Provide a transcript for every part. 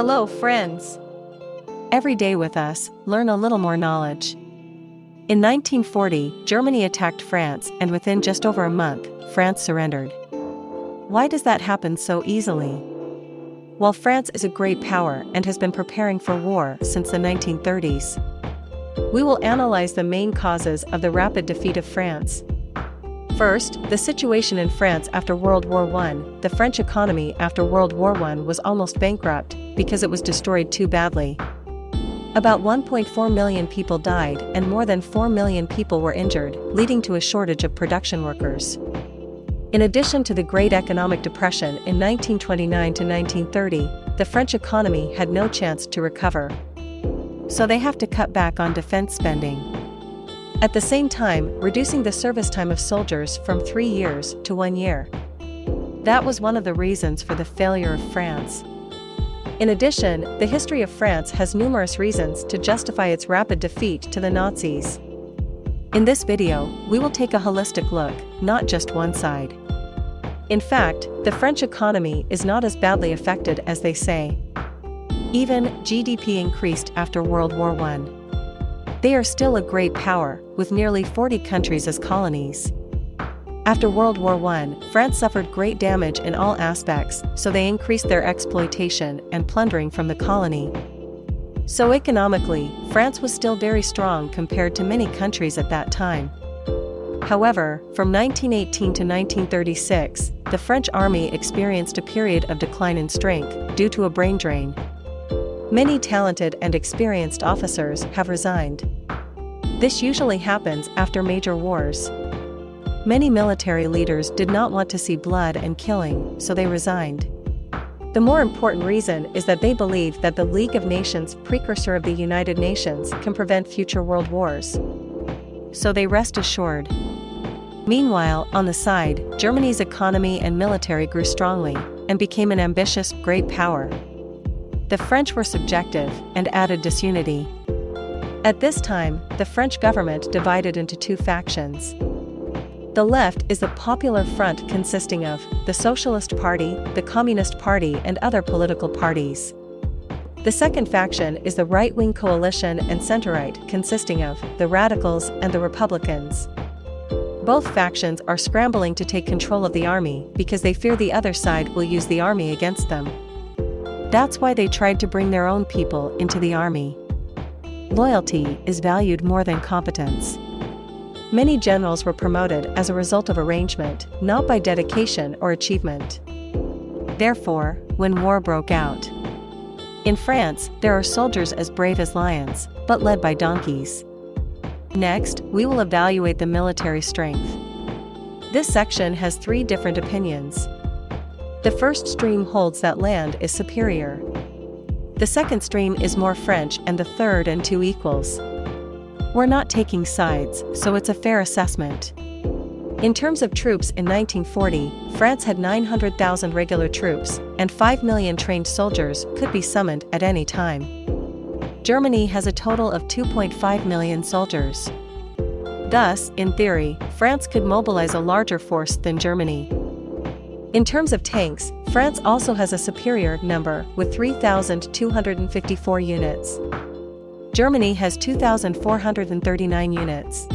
Hello, friends. Every day with us, learn a little more knowledge. In 1940, Germany attacked France, and within just over a month, France surrendered. Why does that happen so easily? While France is a great power and has been preparing for war since the 1930s, we will analyze the main causes of the rapid defeat of France. First, the situation in France after World War I. The French economy after World War I was almost bankrupt because it was destroyed too badly. About 1.4 million people died and more than 4 million people were injured, leading to a shortage of production workers. In addition to the Great Economic Depression in 1929 to 1930, the French economy had no chance to recover. So they have to cut back on defense spending. At the same time, reducing the service time of soldiers from three years to one year. That was one of the reasons for the failure of France. In addition, the history of France has numerous reasons to justify its rapid defeat to the Nazis. In this video, we will take a holistic look, not just one side. In fact, the French economy is not as badly affected as they say. Even GDP increased after World War I. They are still a great power, with nearly 40 countries as colonies. After World War I, France suffered great damage in all aspects, so they increased their exploitation and plundering from the colony. So economically, France was still very strong compared to many countries at that time. However, from 1918 to 1936, the French army experienced a period of decline in strength due to a brain drain. Many talented and experienced officers have resigned. This usually happens after major wars. Many military leaders did not want to see blood and killing, so they resigned. The more important reason is that they believe that the League of Nations, precursor of the United Nations, can prevent future world wars. So they rest assured. Meanwhile, on the side, Germany's economy and military grew strongly and became an ambitious, great power. The French were subjective and added disunity. At this time, the French government divided into two factions. The left is the Popular Front consisting of the Socialist Party, the Communist Party and other political parties. The second faction is the right-wing coalition and center-right consisting of the Radicals and the Republicans. Both factions are scrambling to take control of the army because they fear the other side will use the army against them. That's why they tried to bring their own people into the army. Loyalty is valued more than competence. Many generals were promoted as a result of arrangement, not by dedication or achievement. Therefore, when war broke out, in France, there are soldiers as brave as lions, but led by donkeys. Next, we will evaluate the military strength. This section has three different opinions. The first stream holds that land is superior. The second stream is more French and the third and two equals. We're not taking sides, so it's a fair assessment. In terms of troops in 1940, France had 900,000 regular troops, and 5 million trained soldiers could be summoned at any time. Germany has a total of 2.5 million soldiers. Thus, in theory, France could mobilize a larger force than Germany. In terms of tanks, France also has a superior number with 3,254 units. Germany has 2,439 units.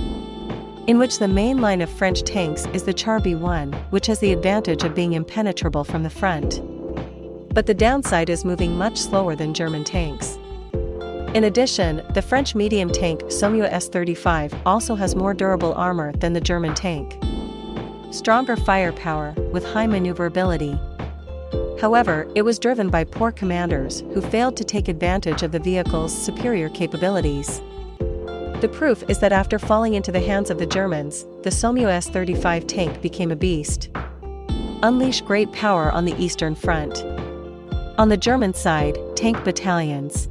In which the main line of French tanks is the Char B1, which has the advantage of being impenetrable from the front. But the downside is moving much slower than German tanks. In addition, the French medium tank Somua S-35 also has more durable armor than the German tank stronger firepower, with high maneuverability. However, it was driven by poor commanders who failed to take advantage of the vehicle's superior capabilities. The proof is that after falling into the hands of the Germans, the Somua S-35 tank became a beast. Unleash great power on the Eastern Front. On the German side, tank battalions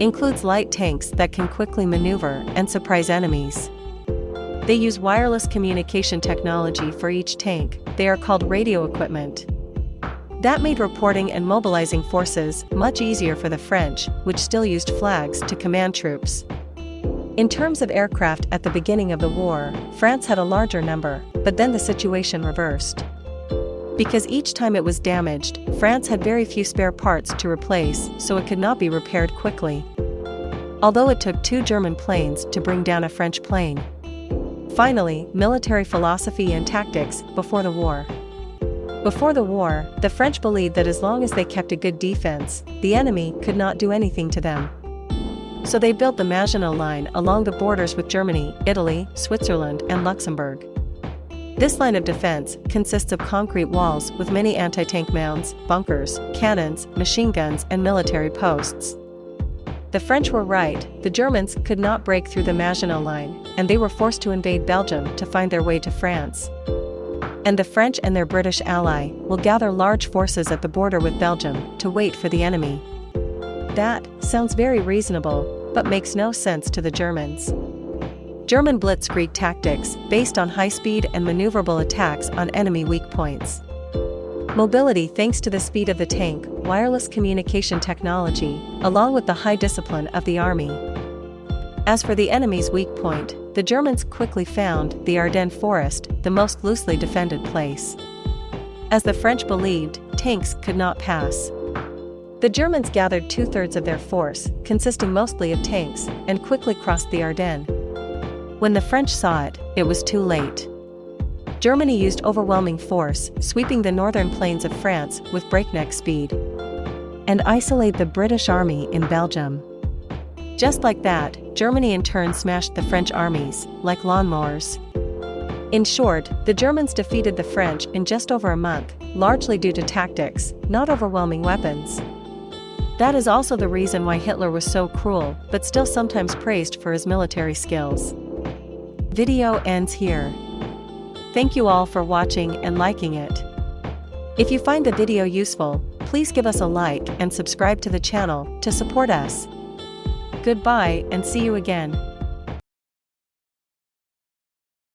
includes light tanks that can quickly maneuver and surprise enemies. They use wireless communication technology for each tank, they are called radio equipment. That made reporting and mobilizing forces much easier for the French, which still used flags to command troops. In terms of aircraft at the beginning of the war, France had a larger number, but then the situation reversed. Because each time it was damaged, France had very few spare parts to replace, so it could not be repaired quickly. Although it took two German planes to bring down a French plane. Finally, military philosophy and tactics before the war. Before the war, the French believed that as long as they kept a good defense, the enemy could not do anything to them. So they built the Maginot Line along the borders with Germany, Italy, Switzerland, and Luxembourg. This line of defense consists of concrete walls with many anti-tank mounds, bunkers, cannons, machine guns and military posts. The French were right, the Germans could not break through the Maginot Line, and they were forced to invade Belgium to find their way to France. And the French and their British ally will gather large forces at the border with Belgium to wait for the enemy. That sounds very reasonable, but makes no sense to the Germans. German blitzkrieg tactics based on high-speed and maneuverable attacks on enemy weak points. Mobility thanks to the speed of the tank, wireless communication technology, along with the high discipline of the army. As for the enemy's weak point, the Germans quickly found the Ardennes forest, the most loosely defended place. As the French believed, tanks could not pass. The Germans gathered two-thirds of their force, consisting mostly of tanks, and quickly crossed the Ardennes. When the French saw it, it was too late. Germany used overwhelming force, sweeping the northern plains of France with breakneck speed. And isolate the British army in Belgium. Just like that, Germany in turn smashed the French armies, like lawnmowers. In short, the Germans defeated the French in just over a month, largely due to tactics, not overwhelming weapons. That is also the reason why Hitler was so cruel, but still sometimes praised for his military skills. Video ends here. Thank you all for watching and liking it. If you find the video useful, please give us a like and subscribe to the channel to support us. Goodbye and see you again.